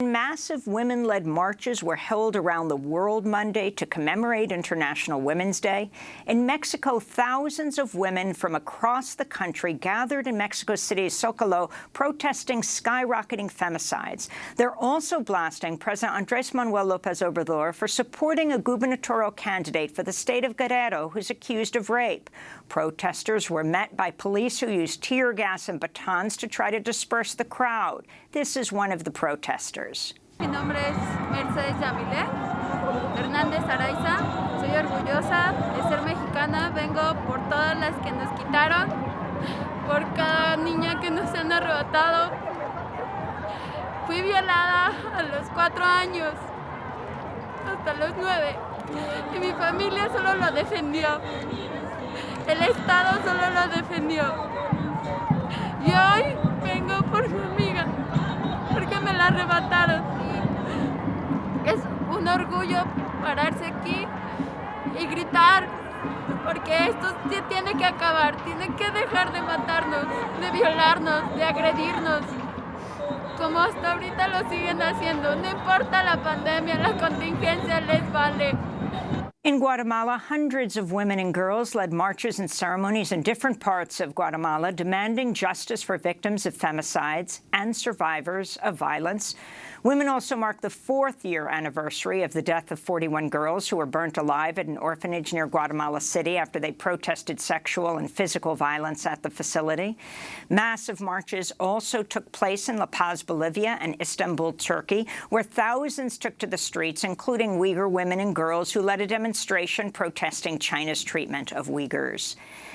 Massive women-led marches were held around the world Monday to commemorate International Women's Day. In Mexico, thousands of women from across the country gathered in Mexico City's Zocalo protesting skyrocketing femicides. They're also blasting President Andres Manuel Lopez Obrador for supporting a gubernatorial candidate for the state of Guerrero who's accused of rape. Protesters were met by police who used tear gas and batons to try to disperse the crowd. This is one of the protesters. Mi nombre es Mercedes Yamile Hernández Araiza. Soy orgullosa de ser mexicana. Vengo por todas las que nos quitaron, por cada niña que nos han arrebatado. Fui violada a los cuatro años, hasta los nueve, y mi familia solo lo defendió. El Estado solo lo defendió. Pararse aquí y gritar, porque esto se tiene que acabar, tienen que dejar de matarnos, de violarnos, de agredirnos, como hasta ahorita lo siguen haciendo. No importa la pandemia, la contingencia les vale. In Guatemala, hundreds of women and girls led marches and ceremonies in different parts of Guatemala demanding justice for victims of femicides and survivors of violence. Women also marked the fourth year anniversary of the death of 41 girls who were burnt alive at an orphanage near Guatemala City after they protested sexual and physical violence at the facility. Massive marches also took place in La Paz, Bolivia and Istanbul, Turkey, where thousands took to the streets, including Uyghur women and girls who led a demonstration protesting China's treatment of Uyghurs.